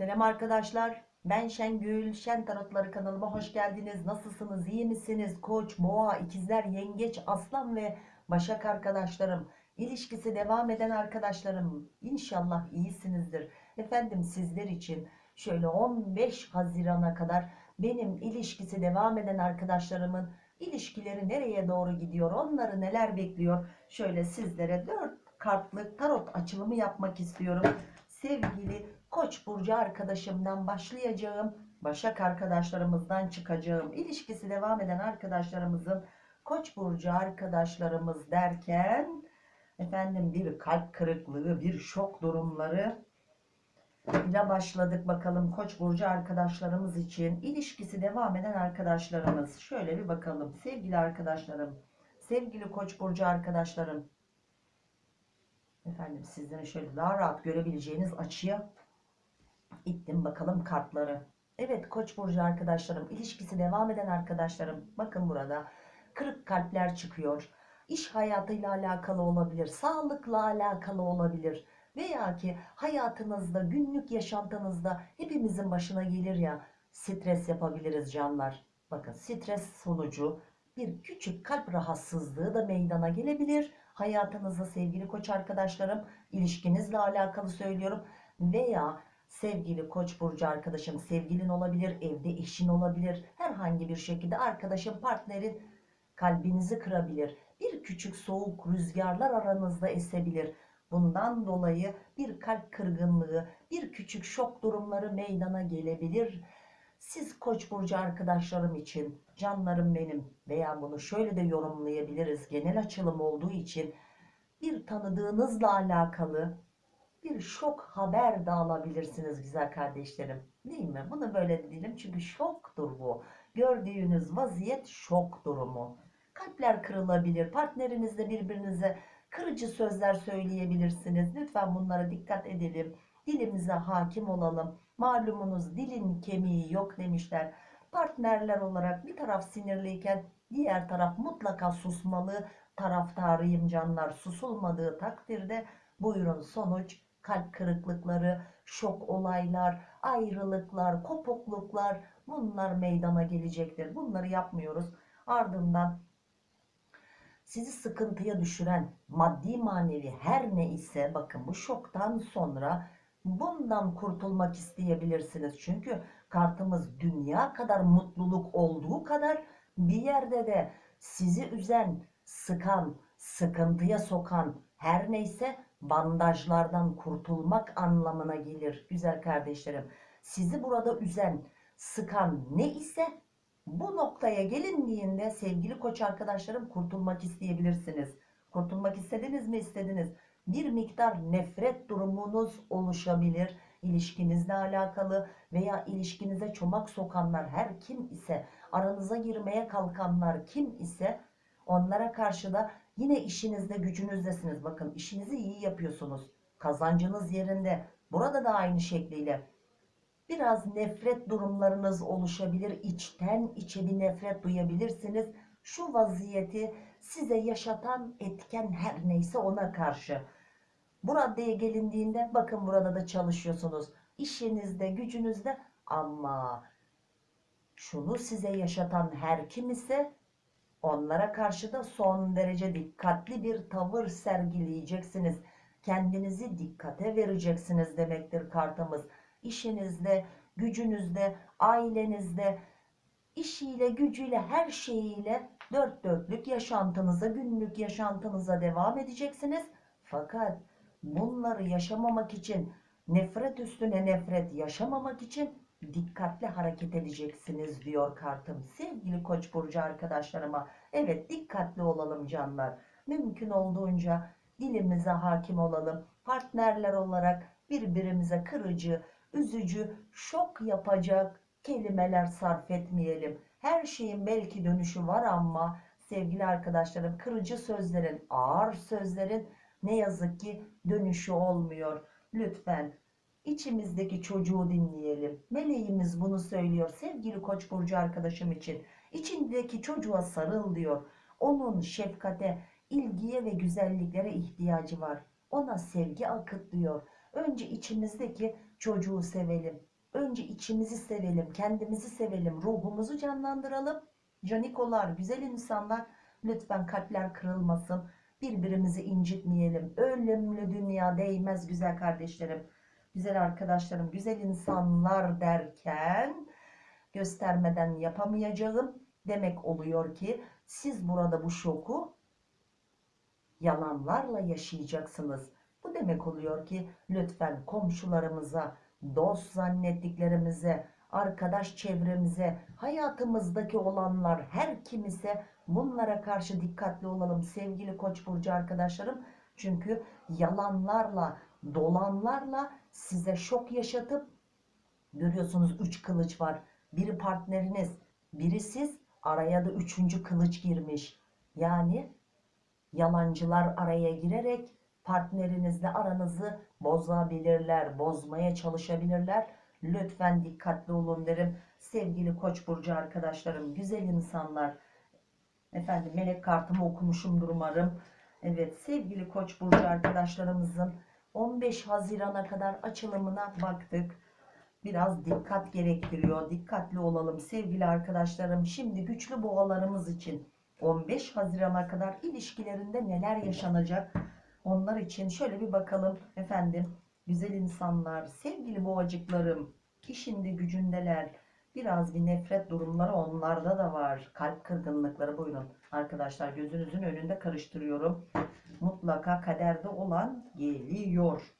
Selam arkadaşlar. Ben Şengül. Şen Tarotları kanalıma hoş geldiniz. Nasılsınız? İyi misiniz? Koç, boğa, ikizler, yengeç, aslan ve başak arkadaşlarım. İlişkisi devam eden arkadaşlarım. İnşallah iyisinizdir. Efendim sizler için şöyle 15 Haziran'a kadar benim ilişkisi devam eden arkadaşlarımın ilişkileri nereye doğru gidiyor? Onları neler bekliyor? Şöyle sizlere 4 kartlık tarot açılımı yapmak istiyorum. Sevgili Koç burcu arkadaşımdan başlayacağım. Başak arkadaşlarımızdan çıkacağım. İlişkisi devam eden arkadaşlarımızın Koç burcu arkadaşlarımız derken efendim bir kalp kırıklığı, bir şok durumları ile başladık bakalım Koç burcu arkadaşlarımız için ilişkisi devam eden arkadaşlarımız. Şöyle bir bakalım sevgili arkadaşlarım, sevgili Koç burcu arkadaşlarım. Efendim sizlerin şöyle daha rahat görebileceğiniz açıya ittim bakalım kartları. Evet Koç burcu arkadaşlarım, ilişkisi devam eden arkadaşlarım. Bakın burada kırık kalpler çıkıyor. İş hayatıyla alakalı olabilir, sağlıkla alakalı olabilir. Veya ki hayatınızda, günlük yaşantınızda hepimizin başına gelir ya stres yapabiliriz canlar. Bakın stres sonucu bir küçük kalp rahatsızlığı da meydana gelebilir. Hayatınızda sevgili koç arkadaşlarım, ilişkinizle alakalı söylüyorum. Veya sevgili koç burcu arkadaşım sevgilin olabilir, evde eşin olabilir. Herhangi bir şekilde arkadaşın, partnerin kalbinizi kırabilir. Bir küçük soğuk rüzgarlar aranızda esebilir. Bundan dolayı bir kalp kırgınlığı, bir küçük şok durumları meydana gelebilir. Siz Koç burcu arkadaşlarım için canlarım benim veya bunu şöyle de yorumlayabiliriz. Genel açılım olduğu için bir tanıdığınızla alakalı bir şok haber de alabilirsiniz güzel kardeşlerim. Değil mi? Bunu böyle diyelim çünkü şoktur bu. Gördüğünüz vaziyet şok durumu. Kalpler kırılabilir. Partnerinizle birbirinize kırıcı sözler söyleyebilirsiniz. Lütfen bunlara dikkat edelim. Dilimize hakim olalım. Malumunuz dilin kemiği yok demişler. Partnerler olarak bir taraf sinirliyken diğer taraf mutlaka susmalı. Taraftarıyım canlar. Susulmadığı takdirde buyurun sonuç kalp kırıklıkları, şok olaylar, ayrılıklar, kopukluklar bunlar meydana gelecektir. Bunları yapmıyoruz. Ardından sizi sıkıntıya düşüren maddi manevi her ne ise bakın bu şoktan sonra bundan kurtulmak isteyebilirsiniz. Çünkü kartımız dünya kadar mutluluk olduğu kadar bir yerde de sizi üzen, sıkan, sıkıntıya sokan her neyse bandajlardan kurtulmak anlamına gelir güzel kardeşlerim. Sizi burada üzen, sıkan ne ise bu noktaya gelindiğinde sevgili koç arkadaşlarım kurtulmak isteyebilirsiniz. Kurtulmak istediniz mi istediniz. Bir miktar nefret durumunuz oluşabilir ilişkinizle alakalı veya ilişkinize çomak sokanlar her kim ise aranıza girmeye kalkanlar kim ise onlara karşı da yine işinizde gücünüzdesiniz. Bakın işinizi iyi yapıyorsunuz. Kazancınız yerinde. Burada da aynı şekliyle biraz nefret durumlarınız oluşabilir. İçten içe bir nefret duyabilirsiniz. Şu vaziyeti size yaşatan etken her neyse ona karşı. Bu raddeye gelindiğinde bakın burada da çalışıyorsunuz. İşinizde, gücünüzde ama şunu size yaşatan her kim ise onlara karşı da son derece dikkatli bir tavır sergileyeceksiniz. Kendinizi dikkate vereceksiniz demektir kartımız işinizde, gücünüzde, ailenizde, işiyle, gücüyle, her şeyiyle dört dörtlük yaşantınıza, günlük yaşantınıza devam edeceksiniz. Fakat bunları yaşamamak için, nefret üstüne nefret yaşamamak için dikkatli hareket edeceksiniz diyor kartım. Sevgili Koç burcu arkadaşlarıma, evet dikkatli olalım canlar. Mümkün olduğunca dilimize hakim olalım. Partnerler olarak birbirimize kırıcı, üzücü, şok yapacak kelimeler sarf etmeyelim. Her şeyin belki dönüşü var ama sevgili arkadaşlarım kırıcı sözlerin, ağır sözlerin ne yazık ki dönüşü olmuyor. Lütfen içimizdeki çocuğu dinleyelim. Meleğimiz bunu söylüyor sevgili Koç burcu arkadaşım için. İçindeki çocuğa sarıl diyor. Onun şefkate, ilgiye ve güzelliklere ihtiyacı var. Ona sevgi akıt diyor. Önce içimizdeki çocuğu sevelim. Önce içimizi sevelim, kendimizi sevelim, ruhumuzu canlandıralım. Canikolar, güzel insanlar, lütfen kalpler kırılmasın. Birbirimizi incitmeyelim. Ölümlü dünya değmez güzel kardeşlerim. Güzel arkadaşlarım, güzel insanlar derken göstermeden yapamayacağım demek oluyor ki siz burada bu şoku yalanlarla yaşayacaksınız. Bu demek oluyor ki lütfen komşularımıza, dost zannettiklerimize, arkadaş çevremize, hayatımızdaki olanlar her kimise bunlara karşı dikkatli olalım sevgili Koç burcu arkadaşlarım. Çünkü yalanlarla, dolanlarla size şok yaşatıp görüyorsunuz üç kılıç var. Biri partneriniz, biri siz, araya da üçüncü kılıç girmiş. Yani yalancılar araya girerek partnerinizle aranızı bozabilirler, bozmaya çalışabilirler. Lütfen dikkatli olun derim. Sevgili Koç burcu arkadaşlarım, güzel insanlar. Efendim melek kartımı okumuşumdur umarım. Evet sevgili Koç burcu arkadaşlarımızın 15 Haziran'a kadar açılımına baktık. Biraz dikkat gerektiriyor. Dikkatli olalım sevgili arkadaşlarım. Şimdi güçlü boğalarımız için 15 Haziran'a kadar ilişkilerinde neler yaşanacak? Onlar için şöyle bir bakalım efendim. Güzel insanlar, sevgili boğacıklarım, işinde gücündeler. Biraz bir nefret durumları onlarda da var. Kalp kırgınlıkları buyurun. Arkadaşlar gözünüzün önünde karıştırıyorum. Mutlaka kaderde olan geliyor.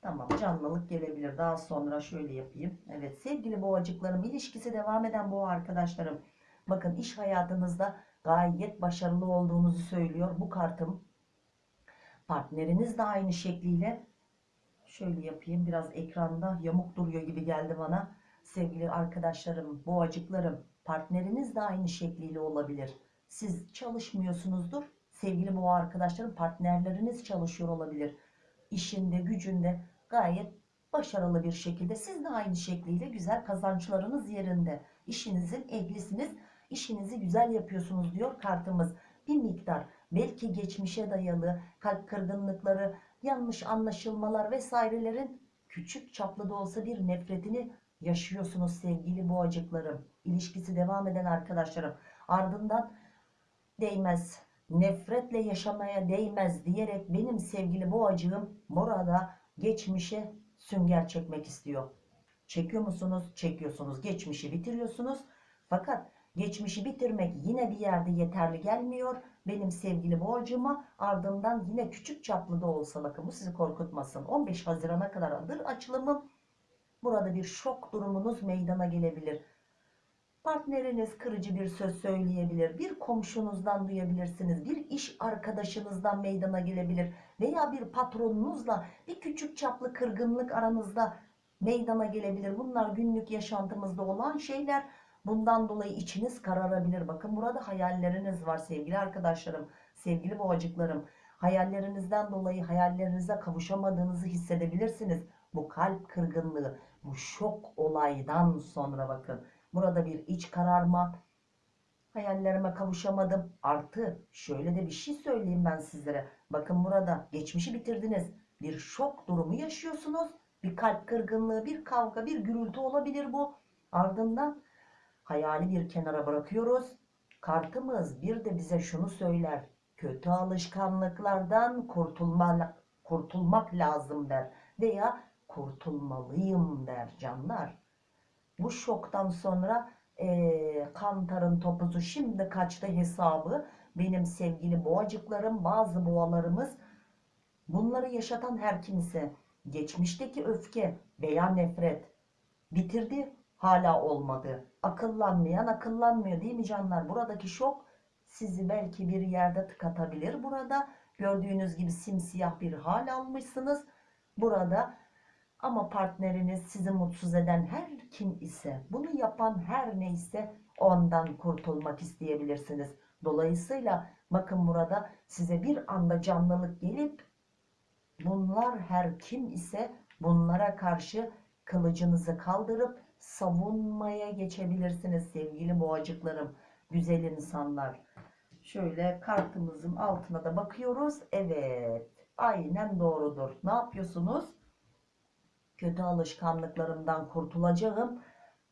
Tamam canlılık gelebilir. Daha sonra şöyle yapayım. Evet sevgili boğacıklarım ilişkisi devam eden boğa arkadaşlarım. Bakın iş hayatınızda gayet başarılı olduğunuzu söylüyor bu kartım. Partneriniz de aynı şekliyle şöyle yapayım biraz ekranda yamuk duruyor gibi geldi bana. Sevgili arkadaşlarım, boğacıklarım partneriniz de aynı şekliyle olabilir. Siz çalışmıyorsunuzdur. Sevgili boğa arkadaşlarım partnerleriniz çalışıyor olabilir. İşinde gücünde gayet başarılı bir şekilde siz de aynı şekliyle güzel kazançlarınız yerinde. İşinizin ehlisiniz işinizi güzel yapıyorsunuz diyor kartımız. Bir miktar belki geçmişe dayalı kalp kırgınlıkları, yanlış anlaşılmalar vesairelerin küçük çaplı da olsa bir nefretini yaşıyorsunuz sevgili boğacıklarım. İlişkisi devam eden arkadaşlarım. Ardından değmez, nefretle yaşamaya değmez diyerek benim sevgili boğacığım burada geçmişe sünger çekmek istiyor. Çekiyor musunuz? Çekiyorsunuz. Geçmişi bitiriyorsunuz. Fakat geçmişi bitirmek yine bir yerde yeterli gelmiyor. Benim sevgili boğacıma ardından yine küçük çaplı da olsa bakın bu sizi korkutmasın. 15 Haziran'a kadar adır açılımım. Burada bir şok durumunuz meydana gelebilir. Partneriniz kırıcı bir söz söyleyebilir. Bir komşunuzdan duyabilirsiniz. Bir iş arkadaşınızdan meydana gelebilir. Veya bir patronunuzla bir küçük çaplı kırgınlık aranızda meydana gelebilir. Bunlar günlük yaşantımızda olan şeyler. Bundan dolayı içiniz kararabilir. Bakın burada hayalleriniz var sevgili arkadaşlarım, sevgili boğacıklarım. Hayallerinizden dolayı hayallerinize kavuşamadığınızı hissedebilirsiniz. Bu kalp kırgınlığı, bu şok olaydan sonra bakın. Burada bir iç kararma, hayallerime kavuşamadım. Artı şöyle de bir şey söyleyeyim ben sizlere. Bakın burada geçmişi bitirdiniz. Bir şok durumu yaşıyorsunuz. Bir kalp kırgınlığı, bir kavga, bir gürültü olabilir bu. Ardından hayali bir kenara bırakıyoruz. Kartımız bir de bize şunu söyler. Kötü alışkanlıklardan kurtulma, kurtulmak lazım der. Veya kurtulmalıyım der canlar. Bu şoktan sonra eee kantarın topuzu şimdi kaçtı hesabı. Benim sevgili boğacıklarım bazı boğalarımız bunları yaşatan her kimse geçmişteki öfke veya nefret bitirdi hala olmadı. Akıllanmayan akıllanmıyor değil mi canlar? Buradaki şok sizi belki bir yerde tıkatabilir. Burada gördüğünüz gibi simsiyah bir hal almışsınız. Burada ama partneriniz sizi mutsuz eden her kim ise, bunu yapan her neyse ondan kurtulmak isteyebilirsiniz. Dolayısıyla bakın burada size bir anda canlılık gelip bunlar her kim ise bunlara karşı kılıcınızı kaldırıp savunmaya geçebilirsiniz sevgili boğacıklarım, güzel insanlar. Şöyle kartımızın altına da bakıyoruz. Evet, aynen doğrudur. Ne yapıyorsunuz? Kötü alışkanlıklarımdan kurtulacağım.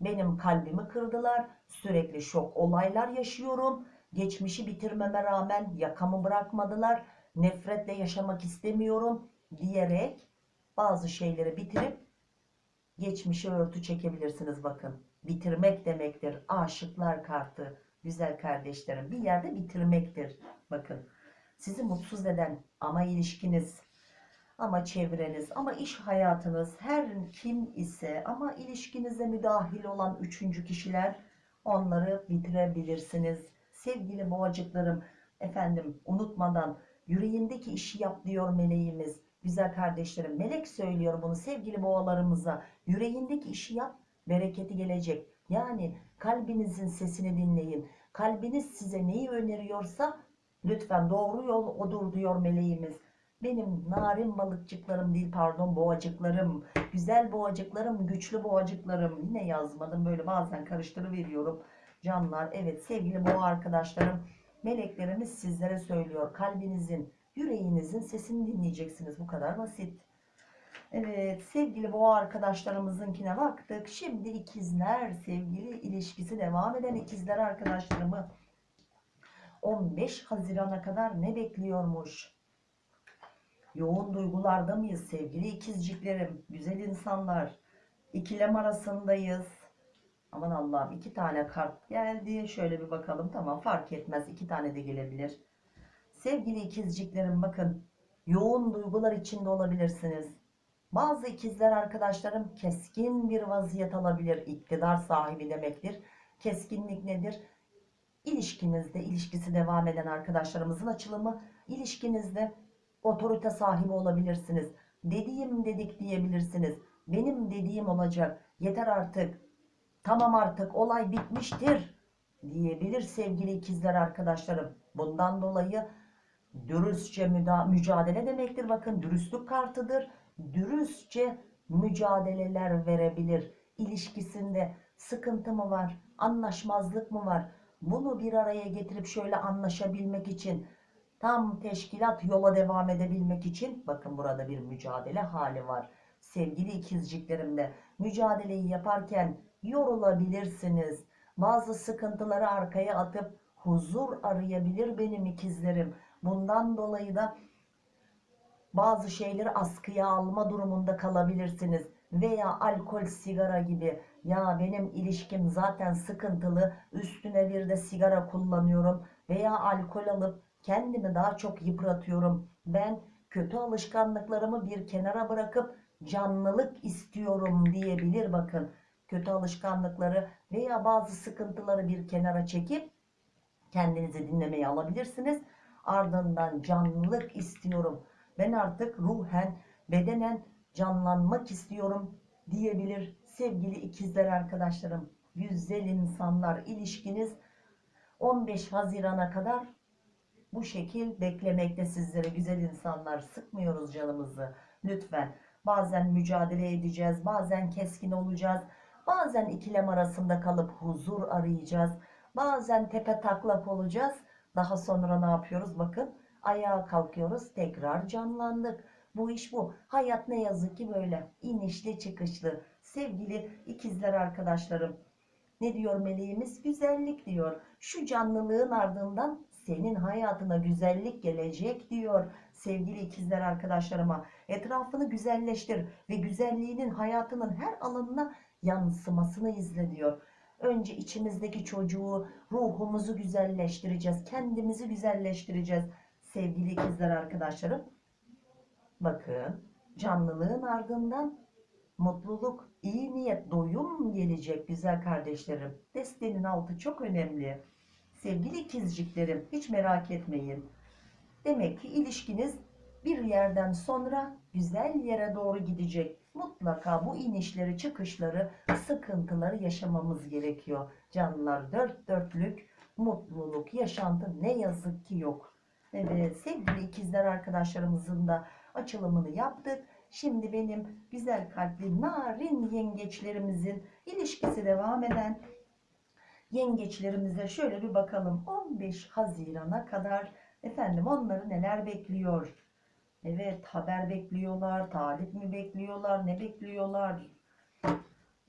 Benim kalbimi kırdılar. Sürekli şok olaylar yaşıyorum. Geçmişi bitirmeme rağmen yakamı bırakmadılar. Nefretle yaşamak istemiyorum diyerek bazı şeyleri bitirip geçmişe örtü çekebilirsiniz bakın. Bitirmek demektir. Aşıklar kartı. Güzel kardeşlerim bir yerde bitirmektir. Bakın sizi mutsuz eden ama ilişkiniz ama çevreniz ama iş hayatınız her kim ise ama ilişkinize müdahil olan üçüncü kişiler onları bitirebilirsiniz. Sevgili boğacıklarım efendim unutmadan yüreğindeki işi yap diyor meleğimiz. Güzel kardeşlerim melek söylüyor bunu sevgili boğalarımıza. Yüreğindeki işi yap bereketi gelecek. Yani kalbinizin sesini dinleyin. Kalbiniz size neyi öneriyorsa lütfen doğru yol odur diyor meleğimiz. Benim narin balıkçıklarım değil pardon boğacıklarım. Güzel boğacıklarım, güçlü boğacıklarım. Yine yazmadım böyle bazen karıştırıveriyorum. Canlar evet sevgili boğa arkadaşlarım. Meleklerimiz sizlere söylüyor. Kalbinizin, yüreğinizin sesini dinleyeceksiniz. Bu kadar basit. Evet sevgili boğa arkadaşlarımızınkine baktık. Şimdi ikizler sevgili ilişkisi devam eden ikizler arkadaşlarımı 15 Haziran'a kadar ne bekliyormuş? Yoğun duygularda mıyız sevgili ikizciklerim? Güzel insanlar. İkilem arasındayız. Aman Allah'ım iki tane kart geldi. Şöyle bir bakalım. Tamam fark etmez. iki tane de gelebilir. Sevgili ikizciklerim bakın. Yoğun duygular içinde olabilirsiniz. Bazı ikizler arkadaşlarım keskin bir vaziyet alabilir. İktidar sahibi demektir. Keskinlik nedir? İlişkinizde, ilişkisi devam eden arkadaşlarımızın açılımı, ilişkinizde otorite sahibi olabilirsiniz. Dediğim dedik diyebilirsiniz. Benim dediğim olacak. Yeter artık. Tamam artık olay bitmiştir diyebilir sevgili ikizler arkadaşlarım. Bundan dolayı dürüstçe mücadele demektir. Bakın dürüstlük kartıdır. Dürüstçe mücadeleler verebilir. İlişkisinde sıkıntı mı var? Anlaşmazlık mı var? Bunu bir araya getirip şöyle anlaşabilmek için tam teşkilat yola devam edebilmek için bakın burada bir mücadele hali var. Sevgili ikizciklerimde mücadeleyi yaparken yorulabilirsiniz. Bazı sıkıntıları arkaya atıp huzur arayabilir benim ikizlerim. Bundan dolayı da bazı şeyleri askıya alma durumunda kalabilirsiniz. Veya alkol, sigara gibi. Ya benim ilişkim zaten sıkıntılı. Üstüne bir de sigara kullanıyorum. Veya alkol alıp kendimi daha çok yıpratıyorum. Ben kötü alışkanlıklarımı bir kenara bırakıp canlılık istiyorum diyebilir bakın. Kötü alışkanlıkları veya bazı sıkıntıları bir kenara çekip kendinizi dinlemeye alabilirsiniz. Ardından canlılık istiyorum. Ben artık ruhen, bedenen canlanmak istiyorum diyebilir sevgili ikizler arkadaşlarım. Güzel insanlar ilişkiniz 15 Haziran'a kadar bu şekil beklemekte sizlere güzel insanlar. Sıkmıyoruz canımızı. Lütfen. Bazen mücadele edeceğiz bazen keskin olacağız. Bazen ikilem arasında kalıp huzur arayacağız. Bazen tepe taklak olacağız. Daha sonra ne yapıyoruz? Bakın ayağa kalkıyoruz. Tekrar canlandık. Bu iş bu. Hayat ne yazık ki böyle. İnişli çıkışlı. Sevgili ikizler arkadaşlarım ne diyor meleğimiz? Güzellik diyor. Şu canlılığın ardından senin hayatına güzellik gelecek diyor sevgili ikizler arkadaşlarıma. Etrafını güzelleştir ve güzelliğinin hayatının her alanına yansımasını izle diyor. Önce içimizdeki çocuğu, ruhumuzu güzelleştireceğiz. Kendimizi güzelleştireceğiz. Sevgili ikizler arkadaşlarım. Bakın canlılığın ardından mutluluk, iyi niyet, doyum gelecek güzel kardeşlerim. Destenin altı çok önemli. Sevgili ikizciklerim hiç merak etmeyin. Demek ki ilişkiniz bir yerden sonra güzel yere doğru gidecek. Mutlaka bu inişleri çıkışları sıkıntıları yaşamamız gerekiyor. Canlılar dört dörtlük mutluluk yaşantı ne yazık ki yok. Evet sevgili ikizler arkadaşlarımızın da açılımını yaptık. Şimdi benim güzel kalpli narin yengeçlerimizin ilişkisi devam eden yengeçlerimize şöyle bir bakalım. 15 Haziran'a kadar efendim onları neler bekliyor? Evet haber bekliyorlar, talip mi bekliyorlar, ne bekliyorlar?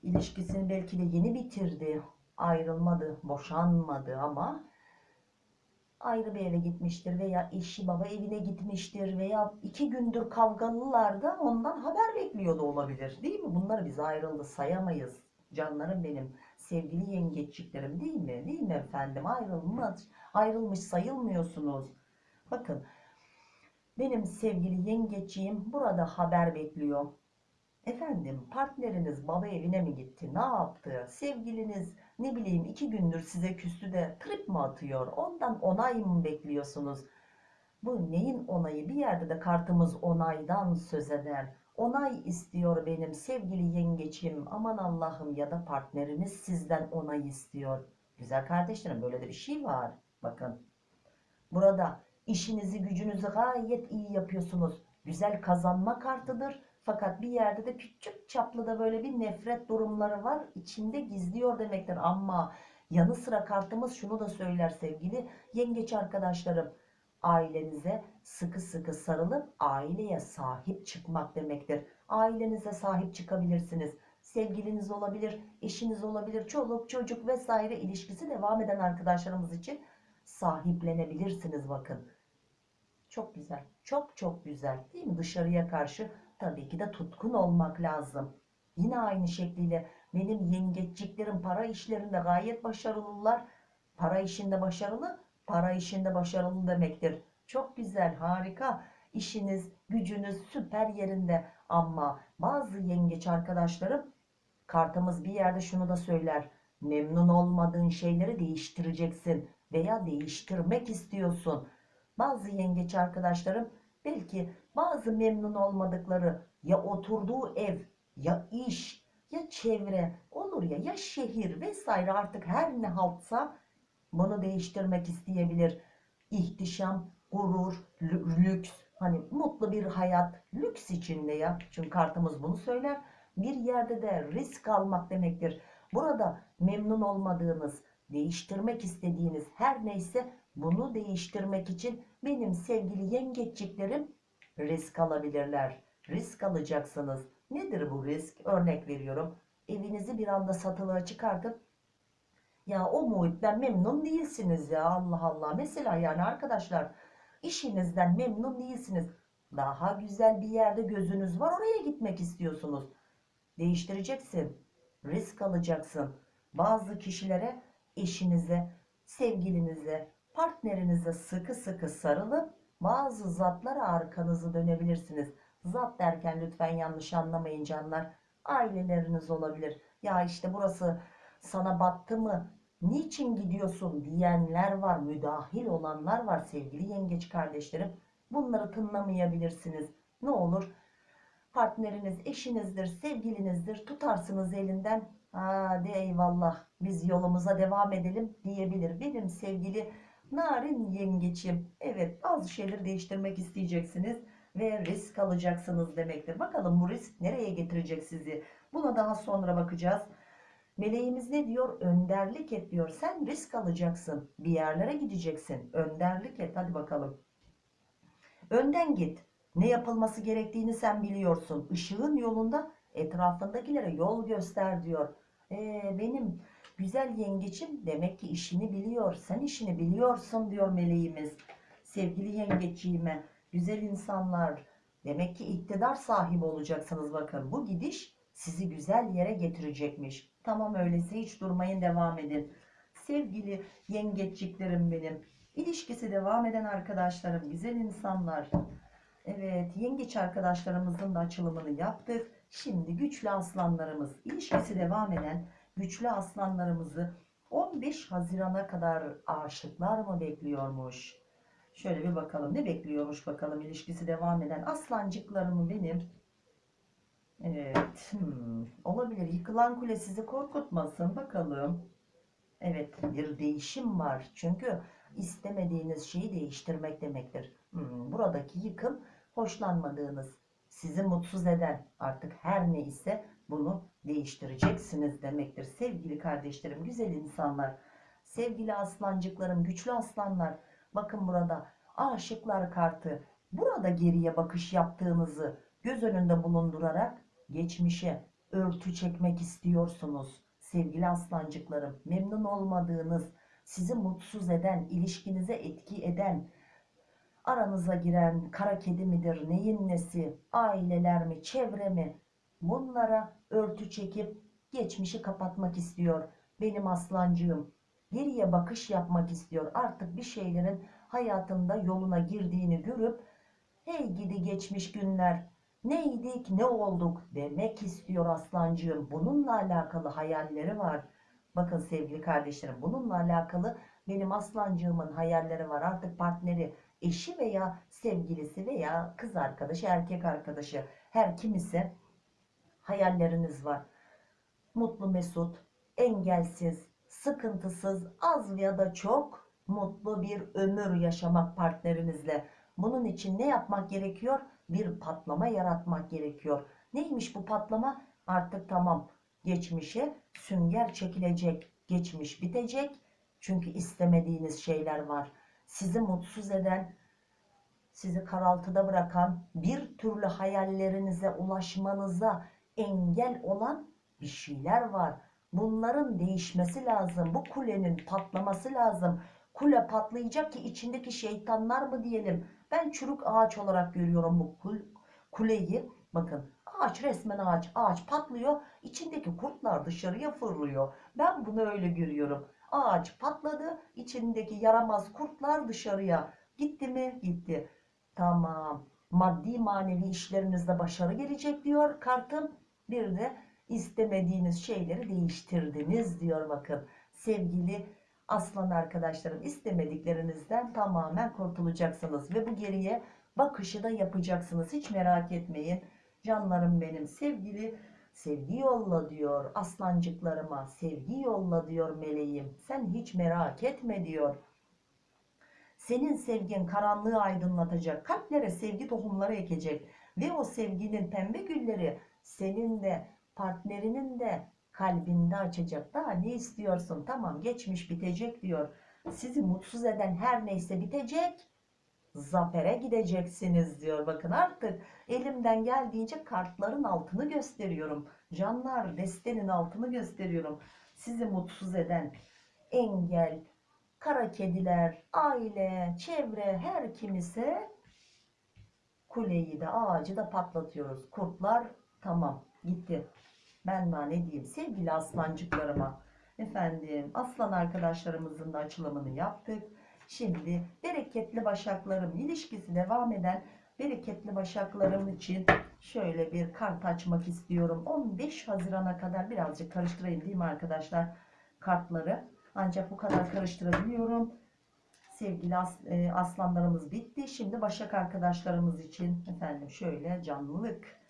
İlişkisini belki de yeni bitirdi, ayrılmadı, boşanmadı ama ayrı bir eve gitmiştir veya eşi baba evine gitmiştir veya iki gündür kavgalılar da ondan haber bekliyor da olabilir değil mi? Bunları biz ayrıldı sayamayız. Canlarım benim, sevgili yengeçliklerim değil mi? Değil mi efendim? Ayrılmış, ayrılmış sayılmıyorsunuz. Bakın benim sevgili yengeçliğim burada haber bekliyor. Efendim partneriniz baba evine mi gitti? Ne yaptı? Sevgiliniz ne bileyim iki gündür size küstü de trip mi atıyor? Ondan onay mı bekliyorsunuz? Bu neyin onayı? Bir yerde de kartımız onaydan söz eder. Onay istiyor benim sevgili yengeçim. Aman Allah'ım ya da partneriniz sizden onay istiyor. Güzel kardeşlerim böyle de bir şey var. Bakın. Burada işinizi gücünüzü gayet iyi yapıyorsunuz. Güzel kazanma kartıdır. Fakat bir yerde de küçük çaplı da böyle bir nefret durumları var. İçinde gizliyor demektir. Ama yanı sıra kartımız şunu da söyler sevgili yengeç arkadaşlarım. Ailenize sıkı sıkı sarılıp aileye sahip çıkmak demektir. Ailenize sahip çıkabilirsiniz. Sevgiliniz olabilir, eşiniz olabilir, çoluk çocuk vesaire ilişkisi devam eden arkadaşlarımız için sahiplenebilirsiniz bakın. Çok güzel. Çok çok güzel. Değil mi? Dışarıya karşı tabii ki de tutkun olmak lazım. Yine aynı şekliyle benim yengeçliklerim para işlerinde gayet başarılılar. Para işinde başarılı, para işinde başarılı demektir. Çok güzel, harika. İşiniz, gücünüz süper yerinde. Ama bazı yengeç arkadaşlarım kartımız bir yerde şunu da söyler. Memnun olmadığın şeyleri değiştireceksin veya değiştirmek istiyorsun. Bazı yengeç arkadaşlarım belki bazı memnun olmadıkları ya oturduğu ev ya iş ya çevre olur ya ya şehir vesaire artık her ne haltsa bunu değiştirmek isteyebilir. İhtişam, gurur, lü- lüks hani mutlu bir hayat lüks içinde ya. Çünkü kartımız bunu söyler. Bir yerde de risk almak demektir. Burada memnun olmadığınız, değiştirmek istediğiniz her neyse bunu değiştirmek için benim sevgili yengeçliklerim risk alabilirler. Risk alacaksınız. Nedir bu risk? Örnek veriyorum. Evinizi bir anda satılığa çıkartıp ya o muhitten memnun değilsiniz ya Allah Allah. Mesela yani arkadaşlar işinizden memnun değilsiniz. Daha güzel bir yerde gözünüz var oraya gitmek istiyorsunuz. Değiştireceksin. Risk alacaksın. Bazı kişilere eşinize, sevgilinize, partnerinize sıkı sıkı sarılıp bazı zatlara arkanızı dönebilirsiniz. Zat derken lütfen yanlış anlamayın canlar. Aileleriniz olabilir. Ya işte burası sana battı mı? Niçin gidiyorsun diyenler var. Müdahil olanlar var sevgili yengeç kardeşlerim. Bunları tınlamayabilirsiniz. Ne olur? Partneriniz, eşinizdir, sevgilinizdir. Tutarsınız elinden. Hadi eyvallah biz yolumuza devam edelim diyebilir. Benim sevgili narin yengeçim. Evet bazı şeyleri değiştirmek isteyeceksiniz ve risk alacaksınız demektir. Bakalım bu risk nereye getirecek sizi? Buna daha sonra bakacağız. Meleğimiz ne diyor? Önderlik et diyor. Sen risk alacaksın. Bir yerlere gideceksin. Önderlik et. Hadi bakalım. Önden git. Ne yapılması gerektiğini sen biliyorsun. Işığın yolunda etrafındakilere yol göster diyor. Ee, benim güzel yengeçim demek ki işini biliyor. Sen işini biliyorsun diyor meleğimiz. Sevgili yengeçiğime, güzel insanlar. Demek ki iktidar sahibi olacaksınız bakın. Bu gidiş sizi güzel yere getirecekmiş. Tamam öyleyse hiç durmayın devam edin. Sevgili yengeçliklerim benim. İlişkisi devam eden arkadaşlarım, güzel insanlar. Evet, yengeç arkadaşlarımızın da açılımını yaptık. Şimdi güçlü aslanlarımız, ilişkisi devam eden güçlü aslanlarımızı 15 Haziran'a kadar aşıklar mı bekliyormuş? Şöyle bir bakalım ne bekliyormuş bakalım ilişkisi devam eden aslancıklarımı benim. Evet, hmm, olabilir. Yıkılan kule sizi korkutmasın bakalım. Evet, bir değişim var. Çünkü istemediğiniz şeyi değiştirmek demektir. Hmm, buradaki yıkım hoşlanmadığınız, sizi mutsuz eden artık her neyse bunu değiştireceksiniz demektir. Sevgili kardeşlerim, güzel insanlar, sevgili aslancıklarım, güçlü aslanlar. Bakın burada aşıklar kartı Burada geriye bakış yaptığınızı göz önünde bulundurarak geçmişe örtü çekmek istiyorsunuz. Sevgili aslancıklarım, memnun olmadığınız, sizi mutsuz eden, ilişkinize etki eden, aranıza giren kara kedi midir, neyin nesi, aileler mi, çevre mi? Bunlara örtü çekip geçmişi kapatmak istiyor. Benim aslancığım geriye bakış yapmak istiyor. Artık bir şeylerin hayatında yoluna girdiğini görüp hey gidi geçmiş günler neydik ne olduk demek istiyor aslancığım. Bununla alakalı hayalleri var. Bakın sevgili kardeşlerim bununla alakalı benim aslancığımın hayalleri var. Artık partneri eşi veya sevgilisi veya kız arkadaşı erkek arkadaşı her kim ise hayalleriniz var. Mutlu mesut, engelsiz, sıkıntısız, az ya da çok mutlu bir ömür yaşamak partnerinizle. Bunun için ne yapmak gerekiyor? Bir patlama yaratmak gerekiyor. Neymiş bu patlama? Artık tamam geçmişe sünger çekilecek. Geçmiş bitecek. Çünkü istemediğiniz şeyler var. Sizi mutsuz eden, sizi karaltıda bırakan, bir türlü hayallerinize ulaşmanıza engel olan bir şeyler var. Bunların değişmesi lazım. Bu kulenin patlaması lazım. Kule patlayacak ki içindeki şeytanlar mı diyelim. Ben çürük ağaç olarak görüyorum bu kul kuleyi. Bakın ağaç resmen ağaç. Ağaç patlıyor. İçindeki kurtlar dışarıya fırlıyor. Ben bunu öyle görüyorum. Ağaç patladı. içindeki yaramaz kurtlar dışarıya. Gitti mi? Gitti. Tamam. Maddi manevi işlerinizde başarı gelecek diyor kartım. Bir de istemediğiniz şeyleri değiştirdiniz diyor bakın. Sevgili aslan arkadaşlarım istemediklerinizden tamamen kurtulacaksınız. Ve bu geriye bakışı da yapacaksınız. Hiç merak etmeyin. Canlarım benim sevgili sevgi yolla diyor aslancıklarıma. Sevgi yolla diyor meleğim. Sen hiç merak etme diyor. Senin sevgin karanlığı aydınlatacak. Kalplere sevgi tohumları ekecek. Ve o sevginin pembe gülleri senin de partnerinin de kalbinde açacak. Daha ne istiyorsun? Tamam geçmiş bitecek diyor. Sizi mutsuz eden her neyse bitecek. Zafere gideceksiniz diyor. Bakın artık elimden geldiğince kartların altını gösteriyorum. Canlar destenin altını gösteriyorum. Sizi mutsuz eden engel, kara kediler, aile, çevre her kim ise kuleyi de ağacı da patlatıyoruz. Kurtlar tamam gitti. Daha ne diyeyim sevgili aslancıklarıma. Efendim aslan arkadaşlarımızın da açılımını yaptık. Şimdi bereketli başaklarım ilişkisi devam eden bereketli başaklarım için şöyle bir kart açmak istiyorum. 15 Haziran'a kadar birazcık karıştırayım değil mi arkadaşlar kartları. Ancak bu kadar karıştırabiliyorum. Sevgili as, e, aslanlarımız bitti. Şimdi başak arkadaşlarımız için efendim şöyle canlılık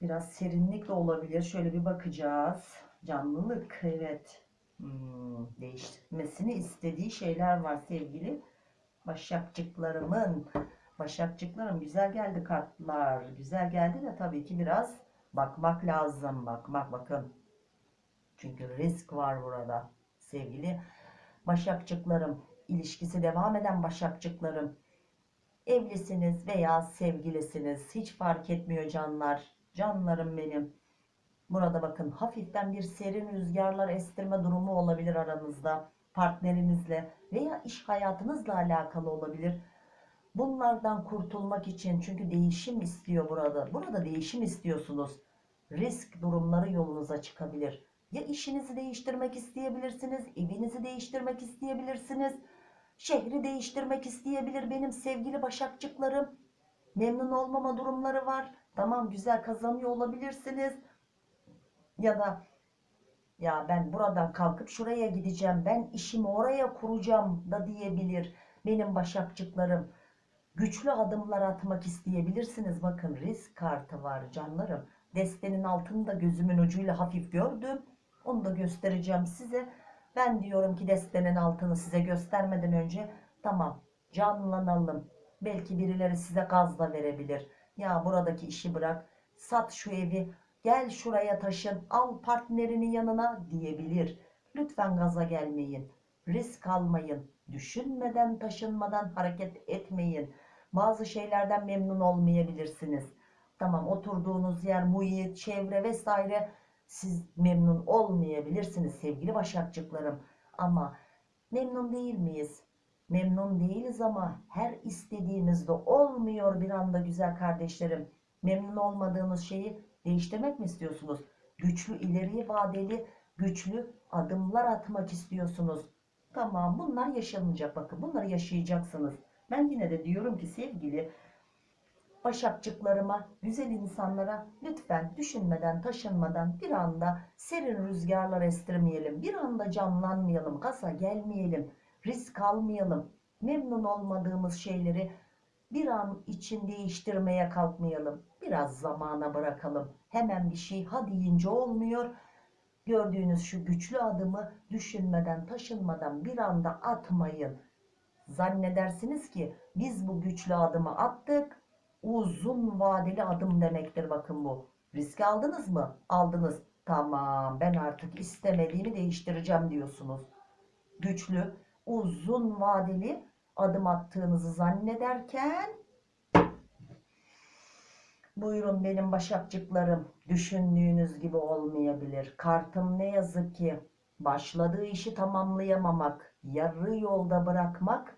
Biraz serinlik de olabilir. Şöyle bir bakacağız. Canlılık evet. Hmm, değişmesini istediği şeyler var sevgili başakçıklarımın. Başakçıklarım güzel geldi kartlar. Güzel geldi de tabii ki biraz bakmak lazım. Bakmak bakın. Çünkü risk var burada. Sevgili başakçıklarım. ilişkisi devam eden başakçıklarım. Evlisiniz veya sevgilisiniz. Hiç fark etmiyor canlar Canlarım benim. Burada bakın hafiften bir serin rüzgarlar estirme durumu olabilir aranızda. Partnerinizle veya iş hayatınızla alakalı olabilir. Bunlardan kurtulmak için çünkü değişim istiyor burada. Burada değişim istiyorsunuz. Risk durumları yolunuza çıkabilir. Ya işinizi değiştirmek isteyebilirsiniz, evinizi değiştirmek isteyebilirsiniz, şehri değiştirmek isteyebilir benim sevgili başakçıklarım. Memnun olmama durumları var Tamam güzel kazanıyor olabilirsiniz. Ya da ya ben buradan kalkıp şuraya gideceğim. Ben işimi oraya kuracağım da diyebilir. Benim başakçıklarım. Güçlü adımlar atmak isteyebilirsiniz. Bakın risk kartı var canlarım. Destenin altını da gözümün ucuyla hafif gördüm. Onu da göstereceğim size. Ben diyorum ki destenin altını size göstermeden önce tamam canlanalım. Belki birileri size gaz da verebilir. Ya buradaki işi bırak, sat şu evi, gel şuraya taşın, al partnerini yanına diyebilir. Lütfen gaza gelmeyin, risk almayın, düşünmeden taşınmadan hareket etmeyin. Bazı şeylerden memnun olmayabilirsiniz. Tamam oturduğunuz yer, muhit, çevre vesaire siz memnun olmayabilirsiniz sevgili başakçıklarım. Ama memnun değil miyiz? Memnun değiliz ama her istediğimizde olmuyor bir anda güzel kardeşlerim. Memnun olmadığınız şeyi değiştirmek mi istiyorsunuz? Güçlü ileriye vadeli güçlü adımlar atmak istiyorsunuz. Tamam bunlar yaşanacak bakın bunları yaşayacaksınız. Ben yine de diyorum ki sevgili başakçıklarıma, güzel insanlara lütfen düşünmeden, taşınmadan bir anda serin rüzgarlar estirmeyelim. Bir anda camlanmayalım, kasa gelmeyelim, risk almayalım. Memnun olmadığımız şeyleri bir an için değiştirmeye kalkmayalım. Biraz zamana bırakalım. Hemen bir şey ha deyince olmuyor. Gördüğünüz şu güçlü adımı düşünmeden, taşınmadan bir anda atmayın. Zannedersiniz ki biz bu güçlü adımı attık. Uzun vadeli adım demektir bakın bu. Risk aldınız mı? Aldınız. Tamam ben artık istemediğimi değiştireceğim diyorsunuz. Güçlü, uzun vadeli adım attığınızı zannederken buyurun benim başakçıklarım düşündüğünüz gibi olmayabilir. Kartım ne yazık ki başladığı işi tamamlayamamak, yarı yolda bırakmak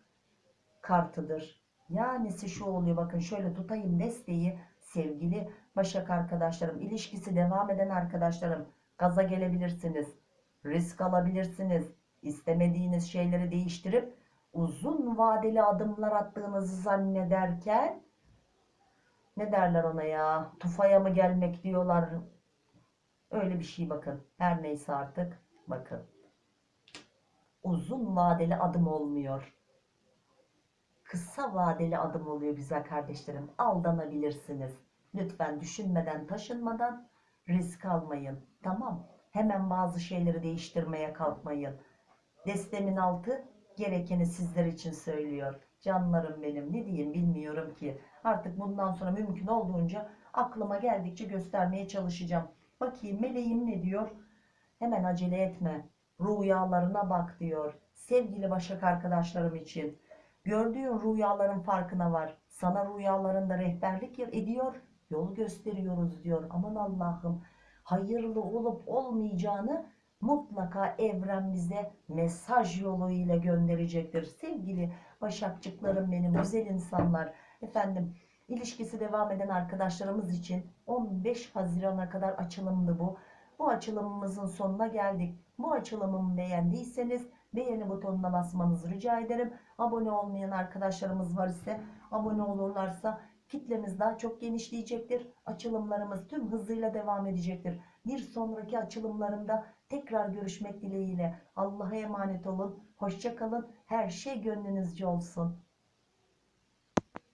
kartıdır. Yanisi şu oluyor bakın şöyle tutayım desteği sevgili Başak arkadaşlarım ilişkisi devam eden arkadaşlarım gaza gelebilirsiniz. Risk alabilirsiniz. İstemediğiniz şeyleri değiştirip uzun vadeli adımlar attığınızı zannederken ne derler ona ya? Tufaya mı gelmek diyorlar. Öyle bir şey bakın. Her neyse artık bakın. Uzun vadeli adım olmuyor. Kısa vadeli adım oluyor güzel kardeşlerim. Aldanabilirsiniz. Lütfen düşünmeden taşınmadan risk almayın. Tamam. Hemen bazı şeyleri değiştirmeye kalkmayın destemin altı gerekeni sizler için söylüyor. Canlarım benim ne diyeyim bilmiyorum ki. Artık bundan sonra mümkün olduğunca aklıma geldikçe göstermeye çalışacağım. Bakayım meleğim ne diyor? Hemen acele etme. Rüyalarına bak diyor sevgili başak arkadaşlarım için. Gördüğün rüyaların farkına var. Sana rüyalarında rehberlik ediyor yol gösteriyoruz diyor. Aman Allah'ım hayırlı olup olmayacağını mutlaka evren bize mesaj yoluyla gönderecektir. Sevgili başakçıklarım benim güzel insanlar. Efendim ilişkisi devam eden arkadaşlarımız için 15 Haziran'a kadar açılımdı bu. Bu açılımımızın sonuna geldik. Bu açılımımı beğendiyseniz beğeni butonuna basmanızı rica ederim. Abone olmayan arkadaşlarımız var ise abone olurlarsa kitlemiz daha çok genişleyecektir. Açılımlarımız tüm hızıyla devam edecektir. Bir sonraki açılımlarımda tekrar görüşmek dileğiyle. Allah'a emanet olun. Hoşça kalın. Her şey gönlünüzce olsun.